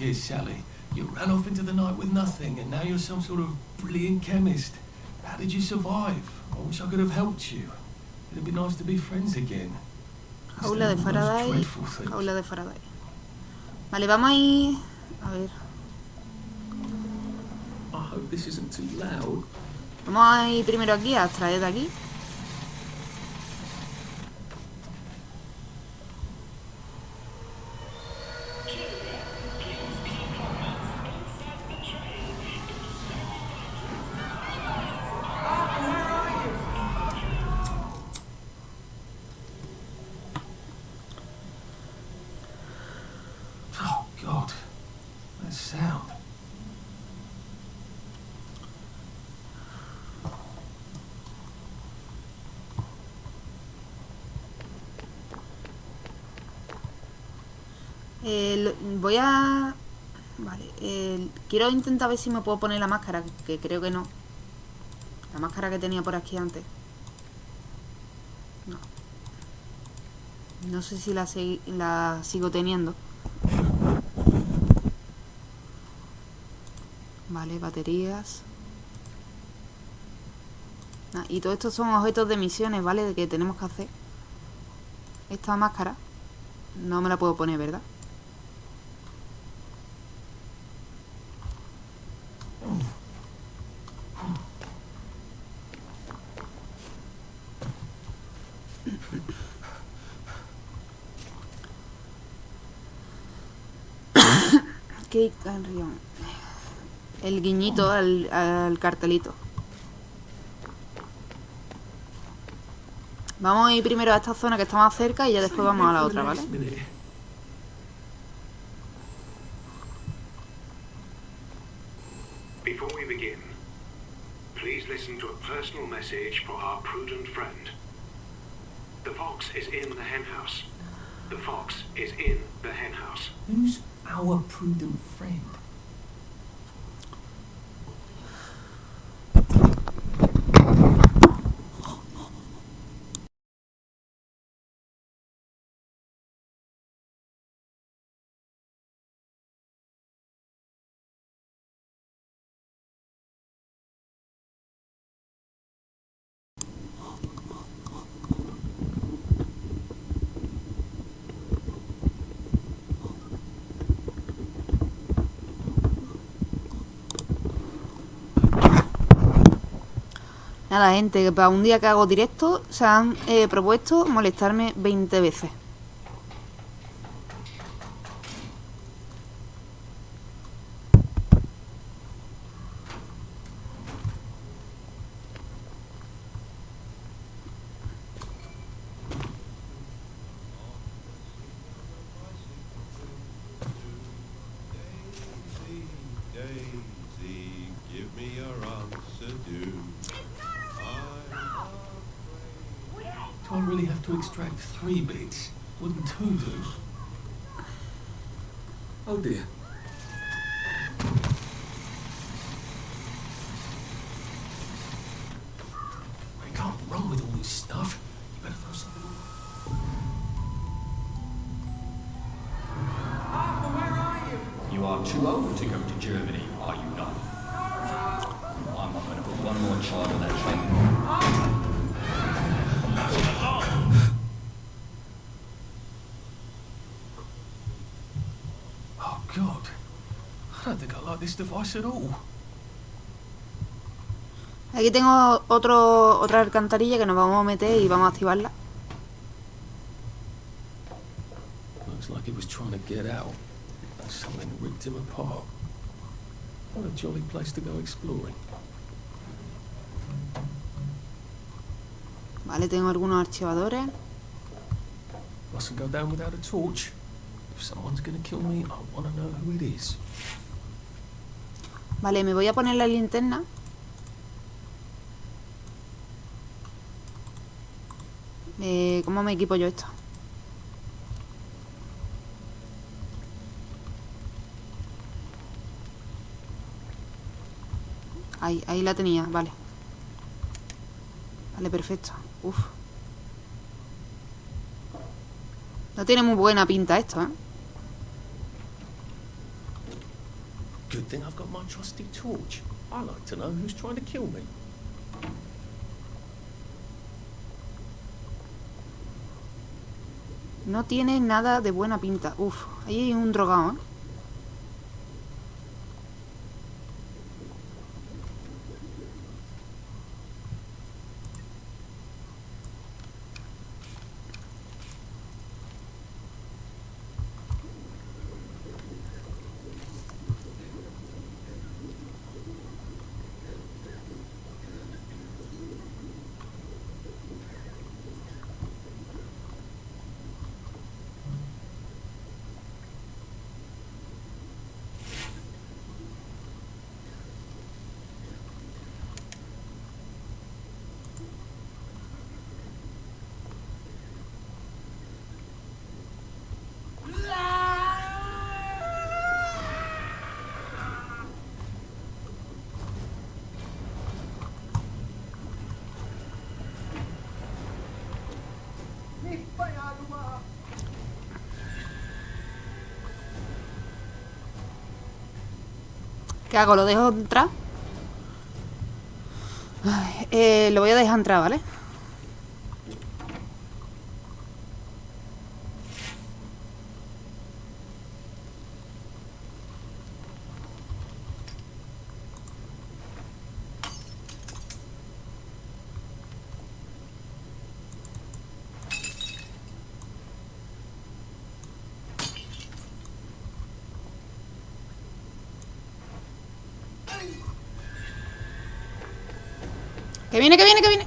Been all these years, Sally? You ran off into the night with nothing, and now you're some sort of brilliant chemist. How did you survive? I wish I could have helped you. It'd be nice to be friends again. Jaula de Instead of all those Faraday. Jaula de Faraday. Vale, vamos a ir... A ver. I hope this isn't too loud. Vamos a ir primero aquí, a extraer de aquí. Quiero intentar ver si me puedo poner la máscara, que creo que no. La máscara que tenía por aquí antes. No. No sé si la, sigo teniendo. Vale, baterías. Ah, y todo esto son objetos de misiones, ¿vale? De que tenemos que hacer. Esta máscara no me la puedo poner, ¿verdad? guiñito al, al cartelito. Vamos a ir primero a esta zona que está más cerca y ya después vamos a la otra, ¿vale? Before we begin, please listen to a personal message for our prudent friend. The fox is in the henhouse. The fox is in the henhouse. Who's our prudent friend? Nada, gente, que para un día que hago directo se han eh, propuesto molestarme 20 veces. Device at all. Aquí tengo otro, otra alcantarilla que nos vamos a meter y vamos a activarla. Looks like he was trying to get out. Something ripped him apart. What a jolly place to go exploring. Vale, tengo algunos archivadores. Mustn't go down without a torch. If someone's gonna kill me, I want to know who it is. Vale, me voy a poner la linterna. Eh, ¿Cómo me equipo yo esto? Ahí, ahí la tenía, vale. Vale, perfecto. Uf. No tiene muy buena pinta esto, ¿eh? Good thing I've got my trusty torch. I like to know who's trying to kill me. No tiene nada de buena pinta. Uf, ahí hay un drogado, ¿eh? ¿Lo dejo entrar? Eh, lo voy a dejar entrar, ¿vale? Viene, que viene, que viene.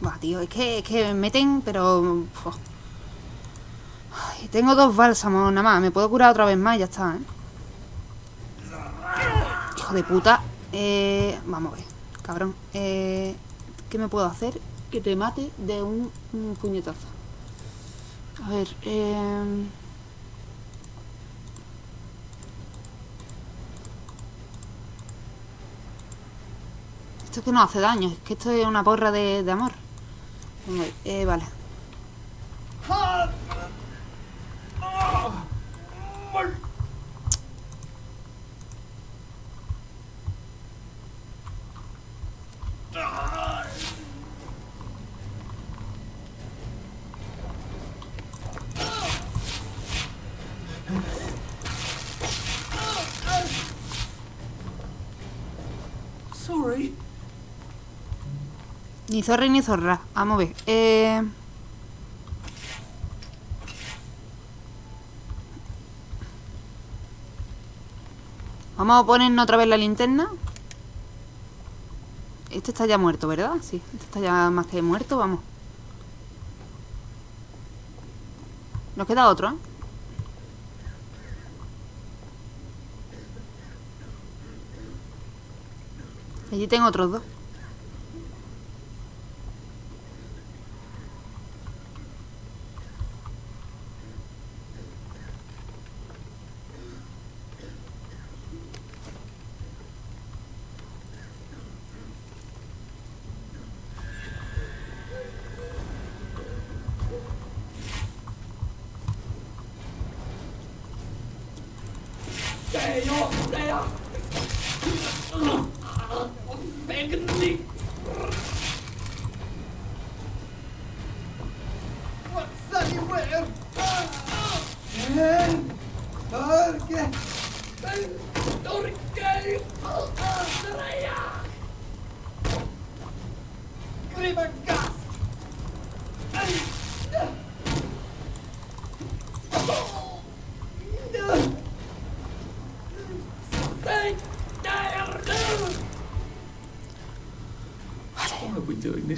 Buah, tío, es que, es que me meten, pero... tengo dos bálsamos nada más. Me puedo curar otra vez más y ya está, ¿eh? Hijo de puta. Eh, vamos a ver, cabrón. Eh, ¿Qué me puedo hacer? Que te mate de un puñetazo. A ver, eh... Esto es que no hace daño, es que esto es una porra de, de amor. Eh, vale. Ni zorra ni zorra. Vamos a ver. Eh... Vamos a ponernos otra vez la linterna. Este está ya muerto, ¿verdad? Sí, este está ya más que muerto, vamos. Nos queda otro, ¿eh? Allí tengo otros dos. よだ。よ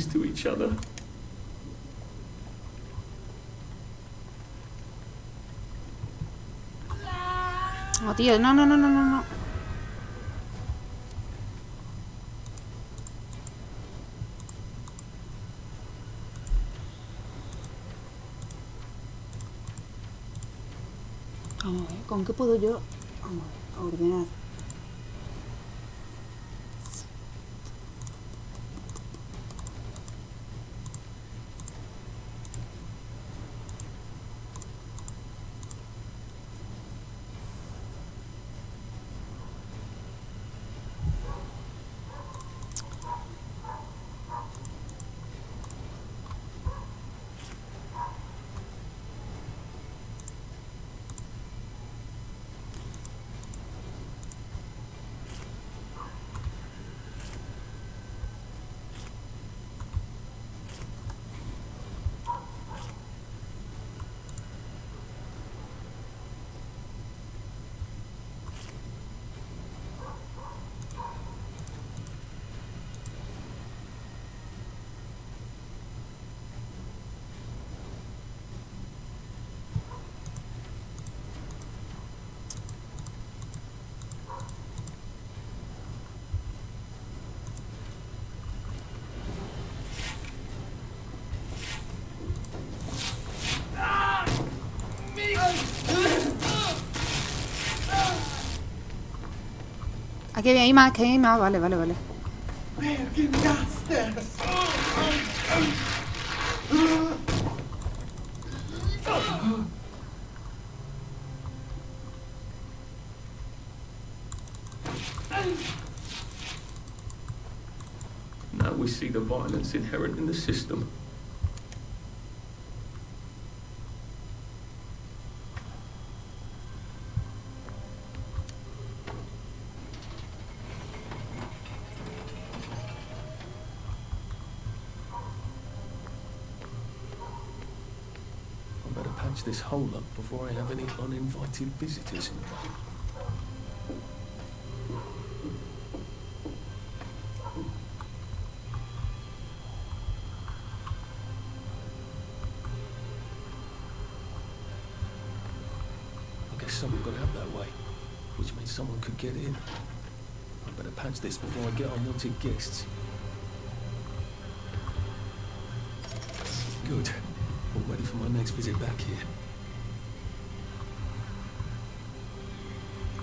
this to each other? No, tío, no, no, no, no, no, no. Vamos a ver, ¿con qué puedo yo? Aquí hay más, que hay más. Vale, vale, vale. Now we see the violence inherent in the system. this hole up before I have any uninvited visitors involved. I guess someone got out that way, which means someone could get in. I better patch this before I get unwanted guests. Good. All ready for my next visit back here.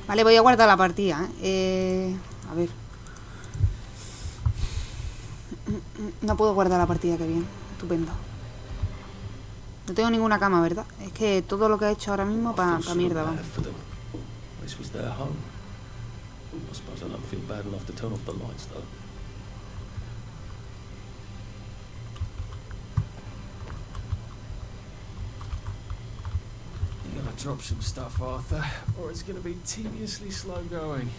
Vale, voy a guardar la partida. ¿eh? Eh, a ver. No puedo guardar la partida, que bien. Estupendo. No tengo ninguna cama, ¿verdad? Es que todo lo que he hecho ahora mismo para pa mierda, vamos. interruption stuff, Arthur, or it's going to be tediously slow going.